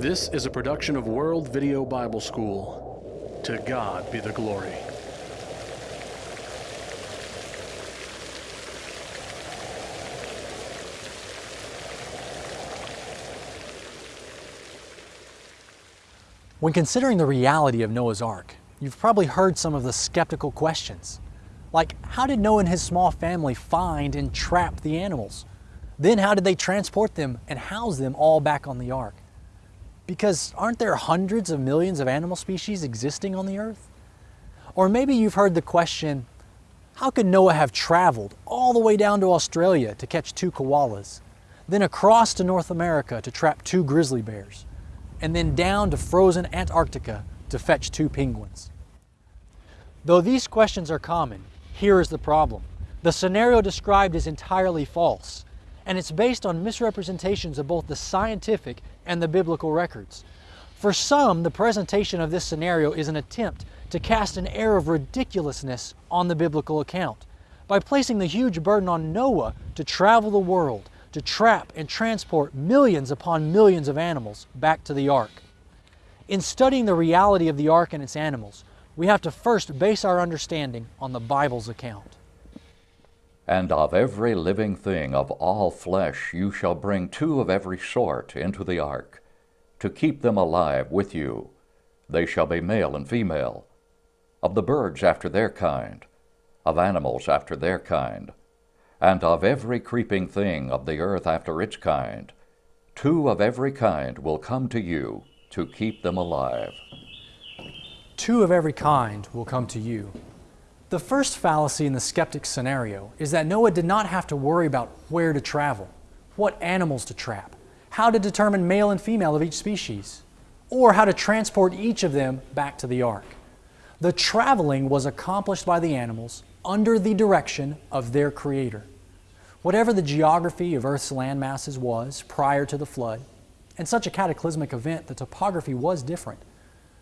This is a production of World Video Bible School. To God be the glory. When considering the reality of Noah's Ark, you've probably heard some of the skeptical questions. Like, how did Noah and his small family find and trap the animals? Then how did they transport them and house them all back on the ark? Because aren't there hundreds of millions of animal species existing on the earth? Or maybe you've heard the question, how could Noah have traveled all the way down to Australia to catch two koalas, then across to North America to trap two grizzly bears, and then down to frozen Antarctica to fetch two penguins? Though these questions are common, here is the problem. The scenario described is entirely false, and it's based on misrepresentations of both the scientific and the biblical records. For some, the presentation of this scenario is an attempt to cast an air of ridiculousness on the biblical account by placing the huge burden on Noah to travel the world, to trap and transport millions upon millions of animals back to the ark. In studying the reality of the ark and its animals, we have to first base our understanding on the Bible's account. And of every living thing of all flesh you shall bring two of every sort into the ark, to keep them alive with you. They shall be male and female. Of the birds after their kind, of animals after their kind, and of every creeping thing of the earth after its kind, two of every kind will come to you to keep them alive. Two of every kind will come to you. The first fallacy in the skeptic scenario is that Noah did not have to worry about where to travel, what animals to trap, how to determine male and female of each species, or how to transport each of them back to the ark. The traveling was accomplished by the animals under the direction of their creator. Whatever the geography of Earth's land masses was prior to the flood, and such a cataclysmic event, the topography was different.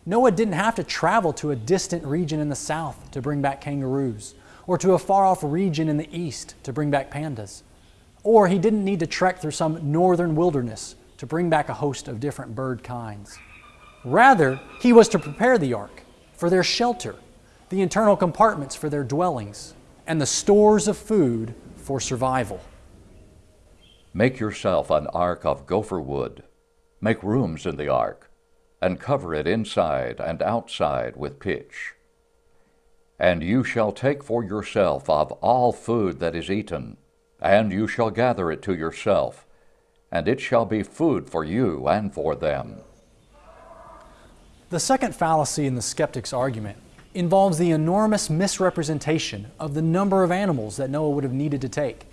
Noah didn't have to travel to a distant region in the south to bring back kangaroos, or to a far off region in the east to bring back pandas. Or he didn't need to trek through some northern wilderness to bring back a host of different bird kinds. Rather, he was to prepare the ark for their shelter, the internal compartments for their dwellings, and the stores of food for survival. Make yourself an ark of gopher wood. Make rooms in the ark and cover it inside and outside with pitch. And you shall take for yourself of all food that is eaten, and you shall gather it to yourself, and it shall be food for you and for them. The second fallacy in the skeptic's argument involves the enormous misrepresentation of the number of animals that Noah would have needed to take.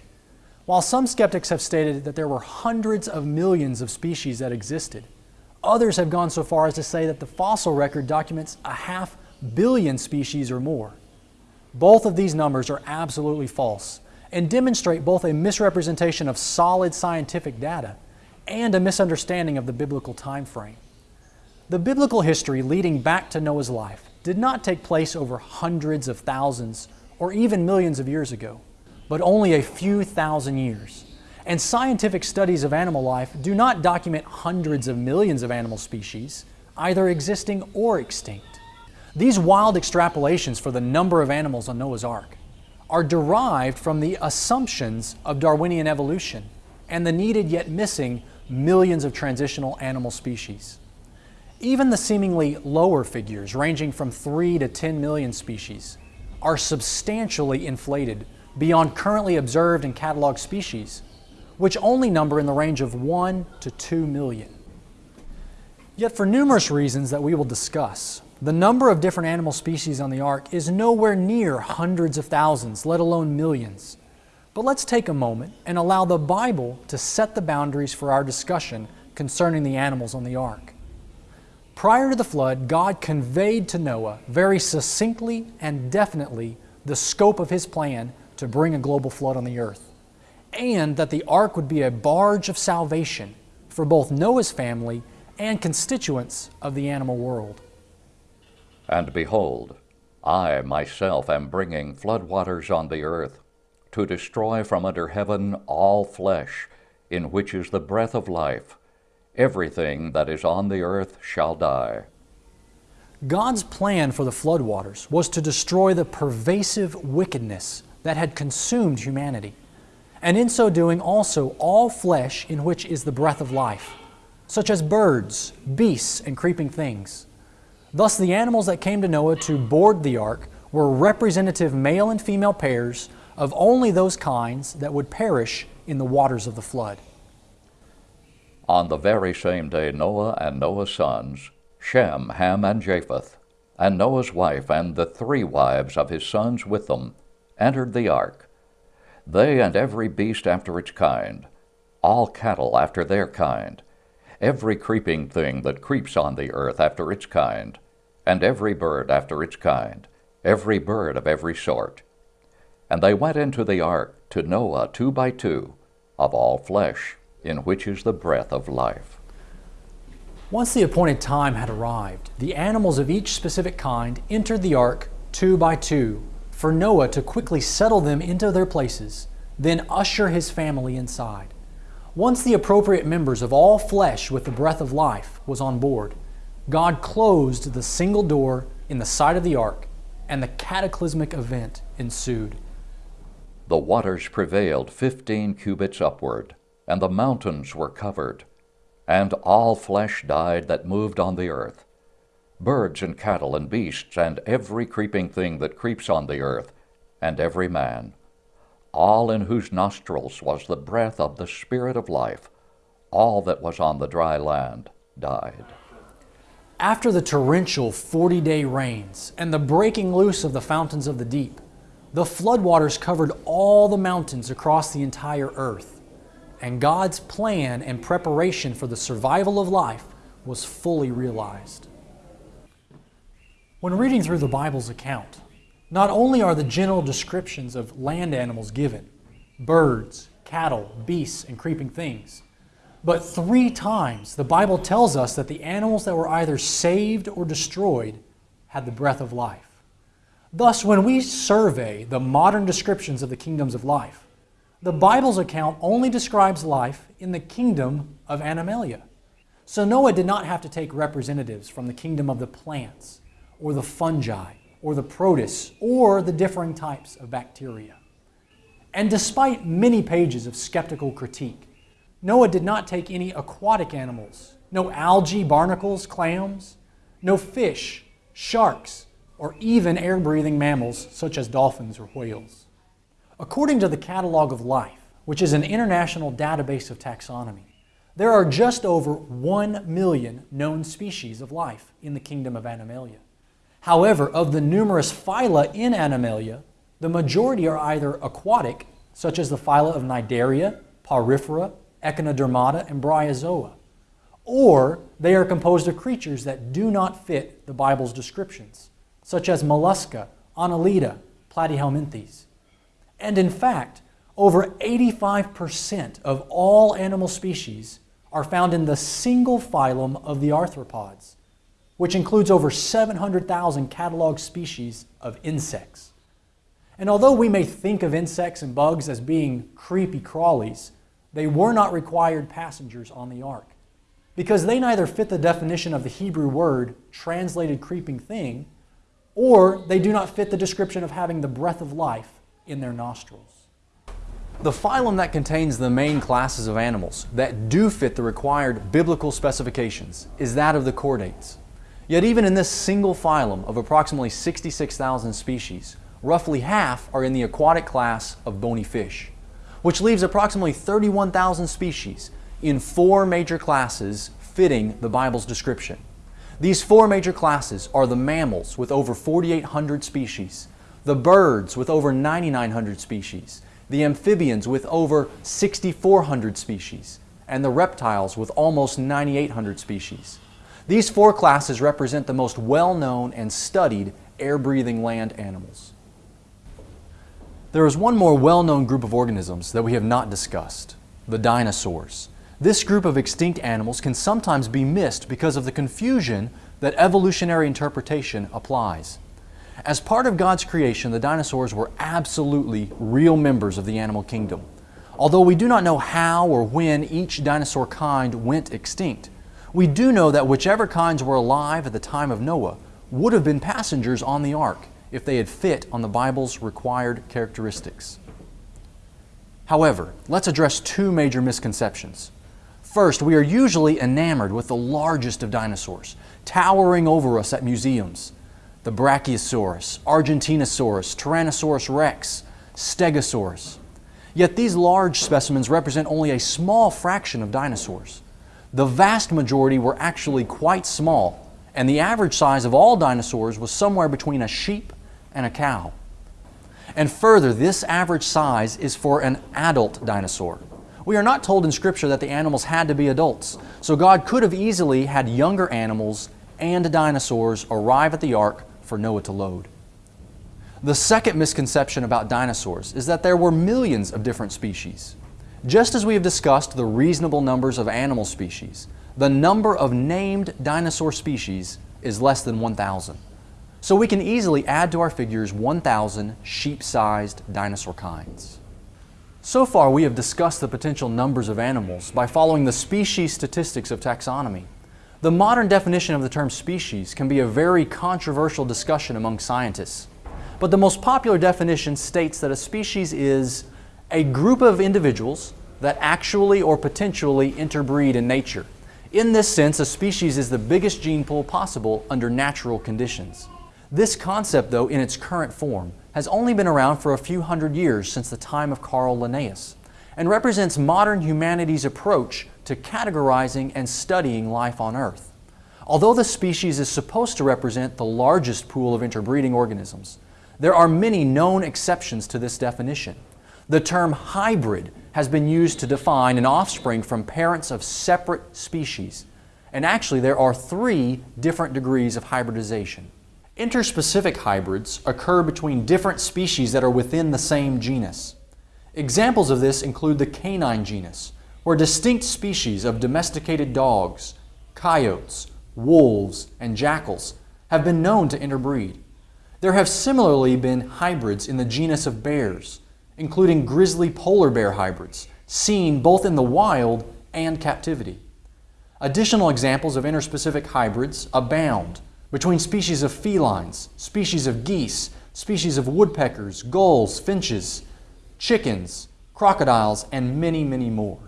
While some skeptics have stated that there were hundreds of millions of species that existed, Others have gone so far as to say that the fossil record documents a half billion species or more. Both of these numbers are absolutely false and demonstrate both a misrepresentation of solid scientific data and a misunderstanding of the biblical time frame. The biblical history leading back to Noah's life did not take place over hundreds of thousands or even millions of years ago, but only a few thousand years and scientific studies of animal life do not document hundreds of millions of animal species, either existing or extinct. These wild extrapolations for the number of animals on Noah's Ark are derived from the assumptions of Darwinian evolution and the needed yet missing millions of transitional animal species. Even the seemingly lower figures, ranging from 3 to 10 million species, are substantially inflated beyond currently observed and cataloged species which only number in the range of 1 to 2 million. Yet for numerous reasons that we will discuss, the number of different animal species on the ark is nowhere near hundreds of thousands, let alone millions. But let's take a moment and allow the Bible to set the boundaries for our discussion concerning the animals on the ark. Prior to the flood, God conveyed to Noah very succinctly and definitely the scope of his plan to bring a global flood on the earth and that the ark would be a barge of salvation for both Noah's family and constituents of the animal world. And behold, I myself am bringing flood waters on the earth to destroy from under heaven all flesh, in which is the breath of life, Everything that is on the earth shall die. God's plan for the floodwaters was to destroy the pervasive wickedness that had consumed humanity, and in so doing also all flesh in which is the breath of life, such as birds, beasts, and creeping things. Thus, the animals that came to Noah to board the ark were representative male and female pairs of only those kinds that would perish in the waters of the flood. On the very same day, Noah and Noah's sons, Shem, Ham, and Japheth, and Noah's wife and the three wives of his sons with them, entered the ark. They and every beast after its kind, all cattle after their kind, every creeping thing that creeps on the earth after its kind, and every bird after its kind, every bird of every sort. And they went into the ark to Noah two by two, of all flesh, in which is the breath of life. Once the appointed time had arrived, the animals of each specific kind entered the ark two by two, for Noah to quickly settle them into their places, then usher his family inside. Once the appropriate members of all flesh with the breath of life was on board, God closed the single door in the side of the ark, and the cataclysmic event ensued. The waters prevailed fifteen cubits upward, and the mountains were covered, and all flesh died that moved on the earth birds and cattle and beasts, and every creeping thing that creeps on the earth, and every man, all in whose nostrils was the breath of the Spirit of life, all that was on the dry land died. After the torrential 40 day rains and the breaking loose of the fountains of the deep, the floodwaters covered all the mountains across the entire earth, and God's plan and preparation for the survival of life was fully realized. When reading through the Bible's account, not only are the general descriptions of land animals given birds, cattle, beasts, and creeping things but three times the Bible tells us that the animals that were either saved or destroyed had the breath of life. Thus, when we survey the modern descriptions of the kingdoms of life, the Bible's account only describes life in the kingdom of Animalia. So Noah did not have to take representatives from the kingdom of the plants, or the fungi, or the protists, or the differing types of bacteria. And despite many pages of skeptical critique, Noah did not take any aquatic animals, no algae, barnacles, clams, no fish, sharks, or even air breathing mammals such as dolphins or whales. According to the Catalog of Life, which is an international database of taxonomy, there are just over 1 million known species of life in the kingdom of Animalia. However, of the numerous phyla in Animalia, the majority are either aquatic, such as the phyla of Cnidaria, Porifera, Echinodermata, and Bryozoa. Or they are composed of creatures that do not fit the Bible's descriptions, such as mollusca, annelida, platyhelminthes. And in fact, over 85% of all animal species are found in the single phylum of the arthropods, which includes over 700,000 cataloged species of insects. And although we may think of insects and bugs as being creepy crawlies, they were not required passengers on the ark because they neither fit the definition of the Hebrew word translated creeping thing or they do not fit the description of having the breath of life in their nostrils. The phylum that contains the main classes of animals that do fit the required biblical specifications is that of the chordates. Yet even in this single phylum of approximately 66,000 species, roughly half are in the aquatic class of bony fish which leaves approximately 31,000 species in four major classes fitting the Bible's description. These four major classes are the mammals with over 4,800 species, the birds with over 9,900 species, the amphibians with over 6,400 species, and the reptiles with almost 9,800 species. These four classes represent the most well-known and studied air-breathing land animals. There is one more well-known group of organisms that we have not discussed, the dinosaurs. This group of extinct animals can sometimes be missed because of the confusion that evolutionary interpretation applies. As part of God's creation, the dinosaurs were absolutely real members of the animal kingdom. Although we do not know how or when each dinosaur kind went extinct, we do know that whichever kinds were alive at the time of Noah would have been passengers on the ark if they had fit on the Bible's required characteristics. However, let's address two major misconceptions. First, we are usually enamored with the largest of dinosaurs, towering over us at museums the Brachiosaurus, Argentinosaurus, Tyrannosaurus rex, Stegosaurus. Yet these large specimens represent only a small fraction of dinosaurs. The vast majority were actually quite small, and the average size of all dinosaurs was somewhere between a sheep and a cow. And further, this average size is for an adult dinosaur. We are not told in Scripture that the animals had to be adults, so God could have easily had younger animals and dinosaurs arrive at the ark for Noah to load. The second misconception about dinosaurs is that there were millions of different species. Just as we have discussed the reasonable numbers of animal species, the number of named dinosaur species is less than 1,000. So we can easily add to our figures 1,000 sheep-sized dinosaur kinds. So far we have discussed the potential numbers of animals by following the species statistics of taxonomy. The modern definition of the term species can be a very controversial discussion among scientists. But the most popular definition states that a species is a group of individuals that actually or potentially interbreed in nature. In this sense, a species is the biggest gene pool possible under natural conditions. This concept, though, in its current form, has only been around for a few hundred years since the time of Carl Linnaeus and represents modern humanity's approach to categorizing and studying life on Earth. Although the species is supposed to represent the largest pool of interbreeding organisms, there are many known exceptions to this definition. The term hybrid has been used to define an offspring from parents of separate species. And actually, there are three different degrees of hybridization. Interspecific hybrids occur between different species that are within the same genus. Examples of this include the canine genus, where distinct species of domesticated dogs, coyotes, wolves, and jackals have been known to interbreed. There have similarly been hybrids in the genus of bears, including grizzly polar bear hybrids, seen both in the wild and captivity. Additional examples of interspecific hybrids abound between species of felines, species of geese, species of woodpeckers, gulls, finches, chickens, crocodiles, and many, many more.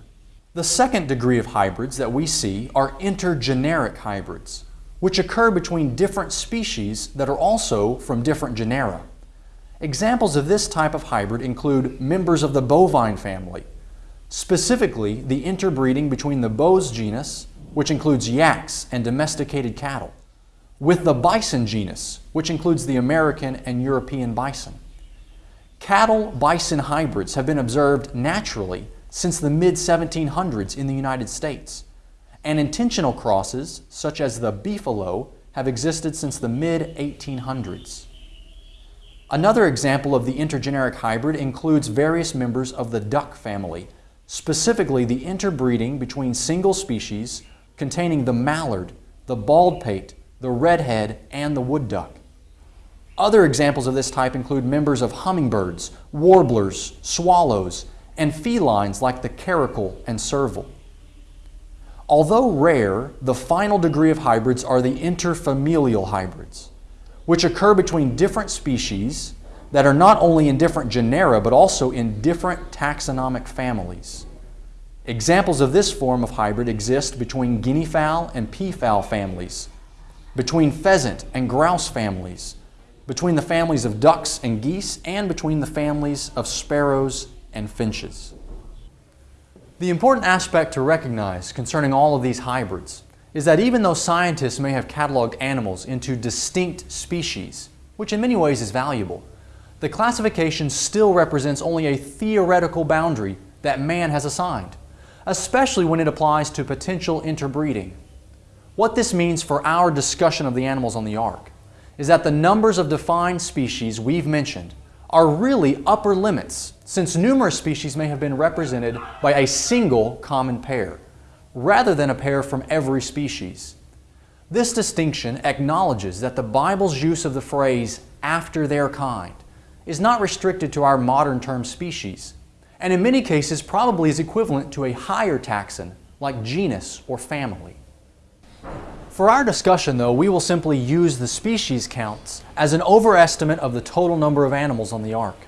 The second degree of hybrids that we see are intergeneric hybrids, which occur between different species that are also from different genera. Examples of this type of hybrid include members of the bovine family, specifically the interbreeding between the Bos genus, which includes yaks and domesticated cattle, with the bison genus, which includes the American and European bison. Cattle bison hybrids have been observed naturally since the mid 1700s in the United States, and intentional crosses, such as the beefalo, have existed since the mid 1800s. Another example of the intergeneric hybrid includes various members of the duck family, specifically the interbreeding between single species containing the mallard, the baldpate, the redhead, and the wood duck. Other examples of this type include members of hummingbirds, warblers, swallows, and felines like the caracal and serval. Although rare, the final degree of hybrids are the interfamilial hybrids, which occur between different species that are not only in different genera but also in different taxonomic families. Examples of this form of hybrid exist between guinea fowl and peafowl families, between pheasant and grouse families, between the families of ducks and geese, and between the families of sparrows and finches. The important aspect to recognize concerning all of these hybrids is that even though scientists may have cataloged animals into distinct species, which in many ways is valuable, the classification still represents only a theoretical boundary that man has assigned, especially when it applies to potential interbreeding. What this means for our discussion of the animals on the ark is that the numbers of defined species we've mentioned are really upper limits since numerous species may have been represented by a single common pair, rather than a pair from every species. This distinction acknowledges that the Bible's use of the phrase after their kind is not restricted to our modern term species, and in many cases probably is equivalent to a higher taxon like genus or family. For our discussion though, we will simply use the species counts as an overestimate of the total number of animals on the ark.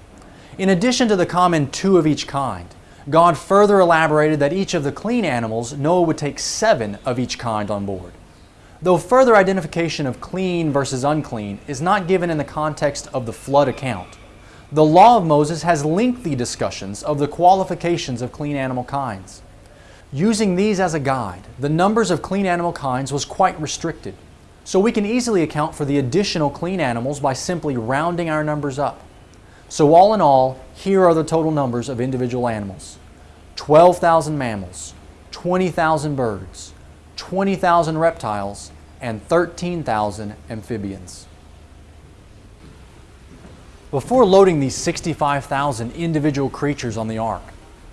In addition to the common two of each kind, God further elaborated that each of the clean animals, Noah would take seven of each kind on board. Though further identification of clean versus unclean is not given in the context of the flood account, the law of Moses has lengthy discussions of the qualifications of clean animal kinds. Using these as a guide, the numbers of clean animal kinds was quite restricted, so we can easily account for the additional clean animals by simply rounding our numbers up. So all in all, here are the total numbers of individual animals. 12,000 mammals, 20,000 birds, 20,000 reptiles, and 13,000 amphibians. Before loading these 65,000 individual creatures on the ark,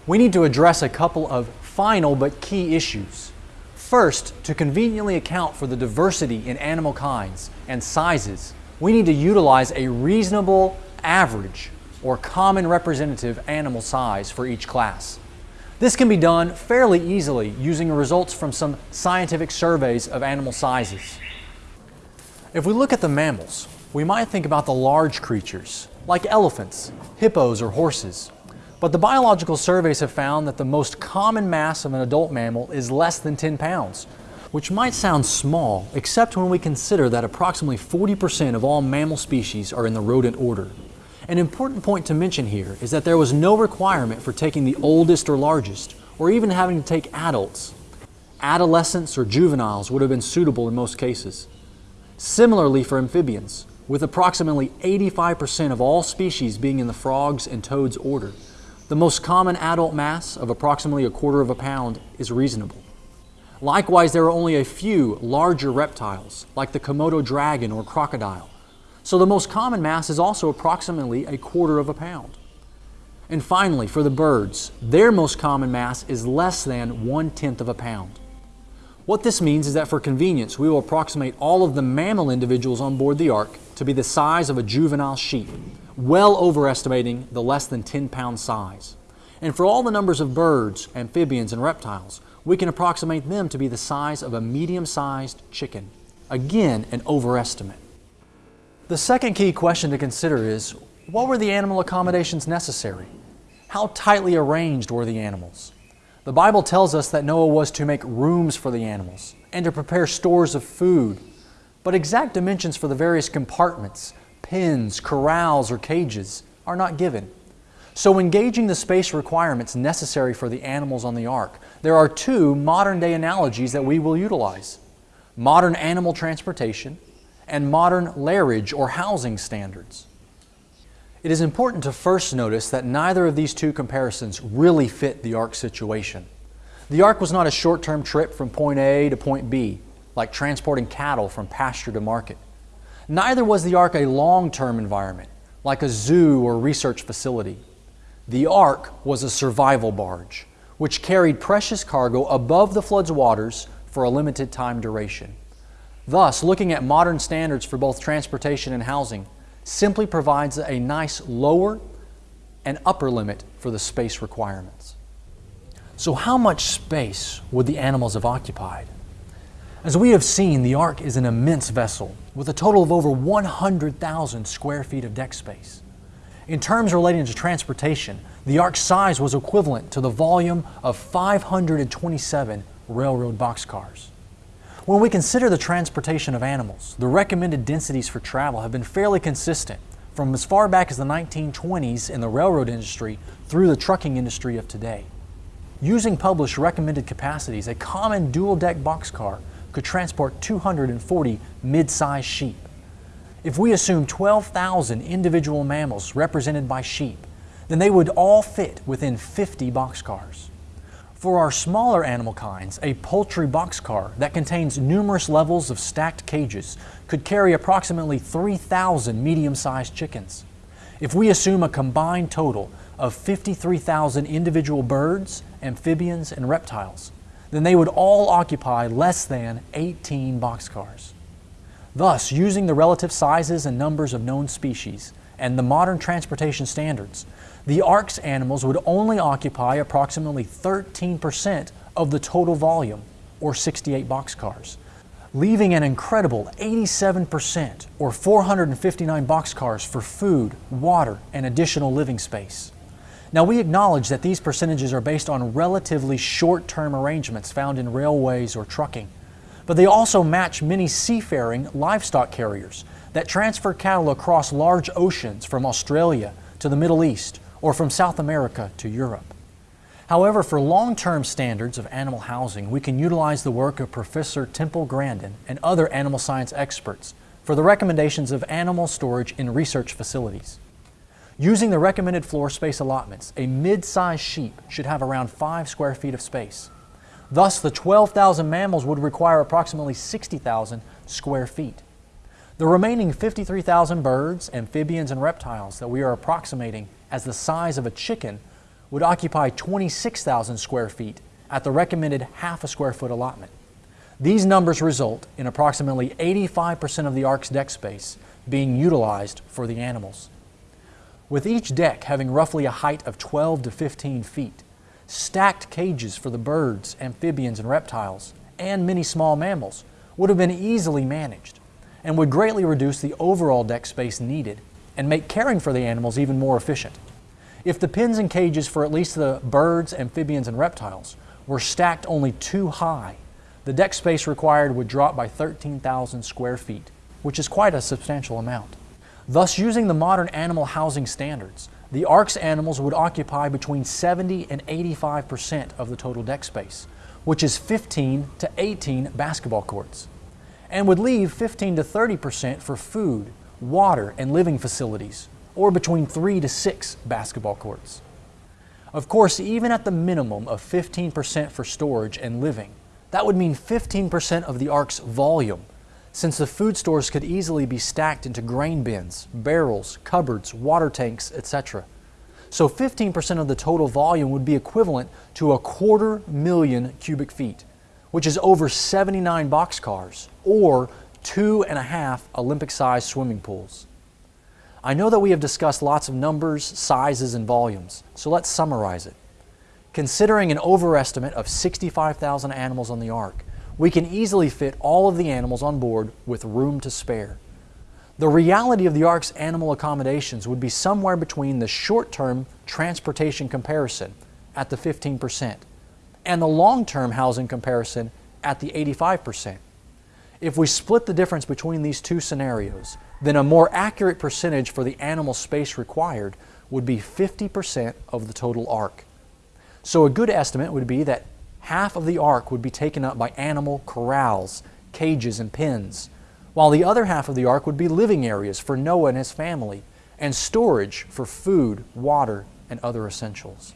we need to address a couple of final but key issues. First, to conveniently account for the diversity in animal kinds and sizes, we need to utilize a reasonable average or common representative animal size for each class. This can be done fairly easily using results from some scientific surveys of animal sizes. If we look at the mammals, we might think about the large creatures, like elephants, hippos, or horses. But the biological surveys have found that the most common mass of an adult mammal is less than 10 pounds, which might sound small, except when we consider that approximately 40% of all mammal species are in the rodent order. An important point to mention here is that there was no requirement for taking the oldest or largest, or even having to take adults. Adolescents or juveniles would have been suitable in most cases. Similarly for amphibians, with approximately 85% of all species being in the frogs and toads order, the most common adult mass of approximately a quarter of a pound is reasonable. Likewise, there are only a few larger reptiles, like the Komodo dragon or crocodile, so the most common mass is also approximately a quarter of a pound. And finally, for the birds, their most common mass is less than one tenth of a pound. What this means is that for convenience, we will approximate all of the mammal individuals on board the ark to be the size of a juvenile sheep, well overestimating the less than 10 pound size. And for all the numbers of birds, amphibians, and reptiles, we can approximate them to be the size of a medium sized chicken. Again, an overestimate. The second key question to consider is, what were the animal accommodations necessary? How tightly arranged were the animals? The Bible tells us that Noah was to make rooms for the animals and to prepare stores of food, but exact dimensions for the various compartments, pens, corrals, or cages are not given. So when gauging the space requirements necessary for the animals on the ark, there are two modern day analogies that we will utilize. Modern animal transportation and modern lairage or housing standards. It is important to first notice that neither of these two comparisons really fit the ark situation. The ark was not a short-term trip from point A to point B, like transporting cattle from pasture to market. Neither was the ark a long-term environment, like a zoo or research facility. The ark was a survival barge, which carried precious cargo above the flood's waters for a limited time duration. Thus, looking at modern standards for both transportation and housing simply provides a nice lower and upper limit for the space requirements. So how much space would the animals have occupied? As we have seen, the Ark is an immense vessel with a total of over 100,000 square feet of deck space. In terms relating to transportation, the Ark's size was equivalent to the volume of 527 railroad boxcars. When we consider the transportation of animals, the recommended densities for travel have been fairly consistent from as far back as the 1920s in the railroad industry through the trucking industry of today. Using published recommended capacities, a common dual-deck boxcar could transport 240 mid-sized sheep. If we assume 12,000 individual mammals represented by sheep, then they would all fit within 50 boxcars. For our smaller animal kinds, a poultry boxcar that contains numerous levels of stacked cages could carry approximately 3,000 medium-sized chickens. If we assume a combined total of 53,000 individual birds, amphibians, and reptiles, then they would all occupy less than 18 boxcars. Thus, using the relative sizes and numbers of known species and the modern transportation standards, the ark's animals would only occupy approximately 13% of the total volume, or 68 boxcars, leaving an incredible 87%, or 459 boxcars, for food, water, and additional living space. Now, we acknowledge that these percentages are based on relatively short term arrangements found in railways or trucking, but they also match many seafaring livestock carriers that transfer cattle across large oceans from Australia to the Middle East or from South America to Europe. However, for long-term standards of animal housing, we can utilize the work of Professor Temple Grandin and other animal science experts for the recommendations of animal storage in research facilities. Using the recommended floor space allotments, a mid-sized sheep should have around 5 square feet of space. Thus, the 12,000 mammals would require approximately 60,000 square feet. The remaining 53,000 birds, amphibians, and reptiles that we are approximating as the size of a chicken would occupy 26,000 square feet at the recommended half a square foot allotment. These numbers result in approximately 85% of the ark's deck space being utilized for the animals. With each deck having roughly a height of 12 to 15 feet, stacked cages for the birds, amphibians, and reptiles, and many small mammals would have been easily managed and would greatly reduce the overall deck space needed and make caring for the animals even more efficient. If the pens and cages for at least the birds, amphibians, and reptiles were stacked only two high, the deck space required would drop by 13,000 square feet, which is quite a substantial amount. Thus, using the modern animal housing standards, the Ark's animals would occupy between 70 and 85 percent of the total deck space, which is 15 to 18 basketball courts, and would leave 15 to 30 percent for food, water, and living facilities, or between 3 to 6 basketball courts. Of course, even at the minimum of 15% for storage and living, that would mean 15% of the Ark's volume, since the food stores could easily be stacked into grain bins, barrels, cupboards, water tanks, etc. So 15% of the total volume would be equivalent to a quarter million cubic feet, which is over 79 boxcars, or two and a half Olympic-sized swimming pools. I know that we have discussed lots of numbers, sizes, and volumes, so let's summarize it. Considering an overestimate of 65,000 animals on the Ark, we can easily fit all of the animals on board with room to spare. The reality of the Ark's animal accommodations would be somewhere between the short-term transportation comparison at the 15% and the long-term housing comparison at the 85%. If we split the difference between these two scenarios, then a more accurate percentage for the animal space required would be 50% of the total ark. So a good estimate would be that half of the ark would be taken up by animal corrals, cages, and pens, while the other half of the ark would be living areas for Noah and his family, and storage for food, water, and other essentials.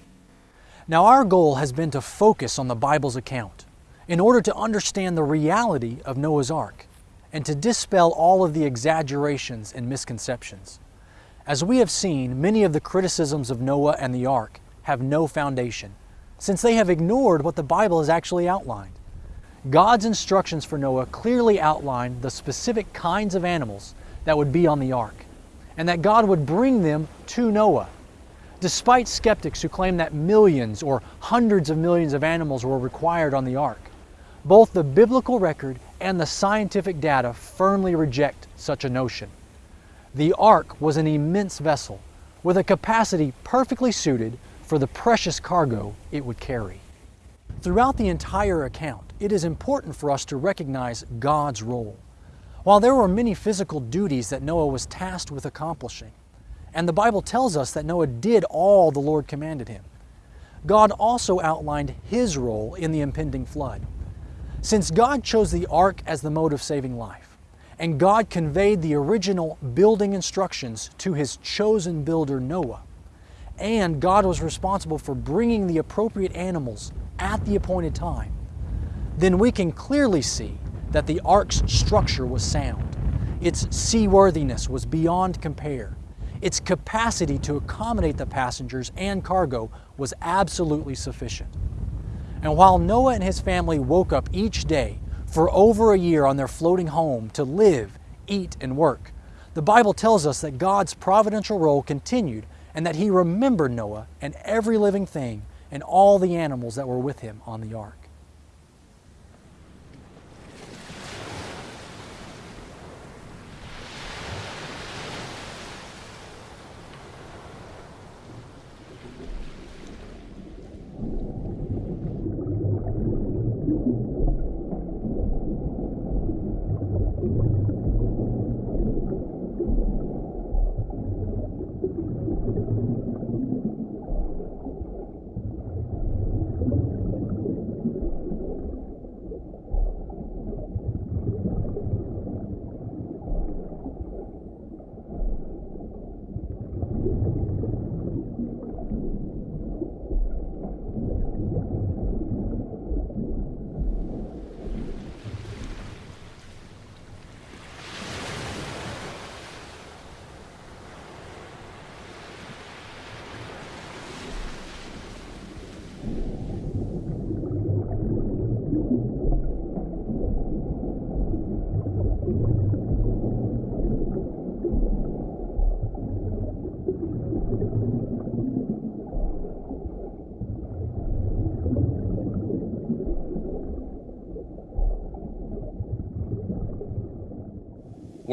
Now our goal has been to focus on the Bible's account in order to understand the reality of Noah's Ark and to dispel all of the exaggerations and misconceptions. As we have seen, many of the criticisms of Noah and the ark have no foundation, since they have ignored what the Bible has actually outlined. God's instructions for Noah clearly outlined the specific kinds of animals that would be on the ark, and that God would bring them to Noah. Despite skeptics who claim that millions or hundreds of millions of animals were required on the ark, both the biblical record and the scientific data firmly reject such a notion. The ark was an immense vessel with a capacity perfectly suited for the precious cargo it would carry. Throughout the entire account, it is important for us to recognize God's role. While there were many physical duties that Noah was tasked with accomplishing, and the Bible tells us that Noah did all the Lord commanded him, God also outlined His role in the impending flood. Since God chose the ark as the mode of saving life, and God conveyed the original building instructions to His chosen builder Noah, and God was responsible for bringing the appropriate animals at the appointed time, then we can clearly see that the ark's structure was sound. Its seaworthiness was beyond compare. Its capacity to accommodate the passengers and cargo was absolutely sufficient. And while Noah and his family woke up each day for over a year on their floating home to live, eat, and work, the Bible tells us that God's providential role continued and that he remembered Noah and every living thing and all the animals that were with him on the ark.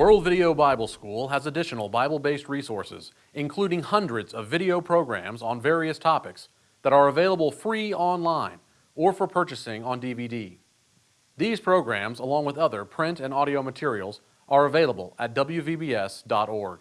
World Video Bible School has additional Bible-based resources, including hundreds of video programs on various topics that are available free online or for purchasing on DVD. These programs, along with other print and audio materials, are available at wvbs.org.